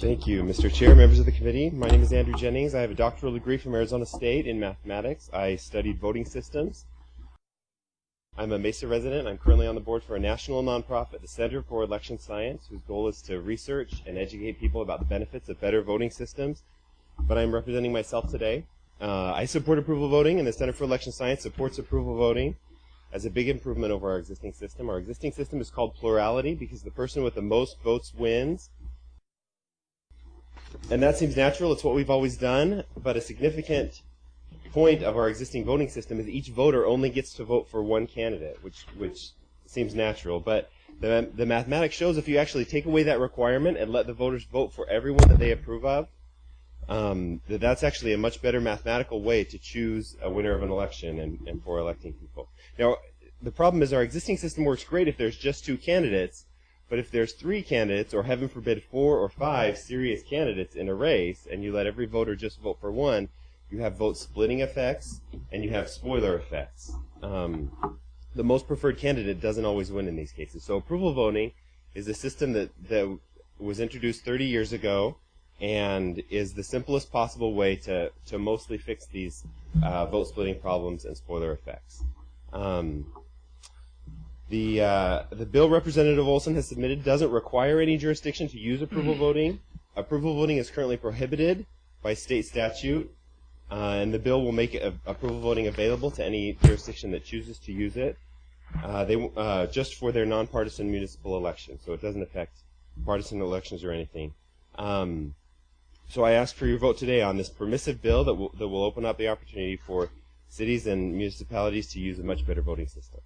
Thank you, Mr. Chair, members of the committee. My name is Andrew Jennings. I have a doctoral degree from Arizona State in mathematics. I studied voting systems. I'm a Mesa resident. I'm currently on the board for a national nonprofit, the Center for Election Science, whose goal is to research and educate people about the benefits of better voting systems. But I'm representing myself today. Uh, I support approval voting, and the Center for Election Science supports approval voting as a big improvement over our existing system. Our existing system is called plurality because the person with the most votes wins. And that seems natural. It's what we've always done. But a significant point of our existing voting system is each voter only gets to vote for one candidate, which which seems natural. But the the mathematics shows if you actually take away that requirement and let the voters vote for everyone that they approve of, um, that that's actually a much better mathematical way to choose a winner of an election and, and for electing people. Now, the problem is our existing system works great if there's just two candidates, but if there's three candidates, or heaven forbid, four or five serious candidates in a race, and you let every voter just vote for one, you have vote splitting effects and you have spoiler effects. Um, the most preferred candidate doesn't always win in these cases. So approval voting is a system that, that was introduced 30 years ago and is the simplest possible way to, to mostly fix these uh, vote splitting problems and spoiler effects. Um, the, uh, the bill Representative Olson has submitted doesn't require any jurisdiction to use approval voting. Approval voting is currently prohibited by state statute, uh, and the bill will make a, approval voting available to any jurisdiction that chooses to use it. Uh, they uh, just for their nonpartisan municipal elections, so it doesn't affect partisan elections or anything. Um, so I ask for your vote today on this permissive bill that will, that will open up the opportunity for cities and municipalities to use a much better voting system.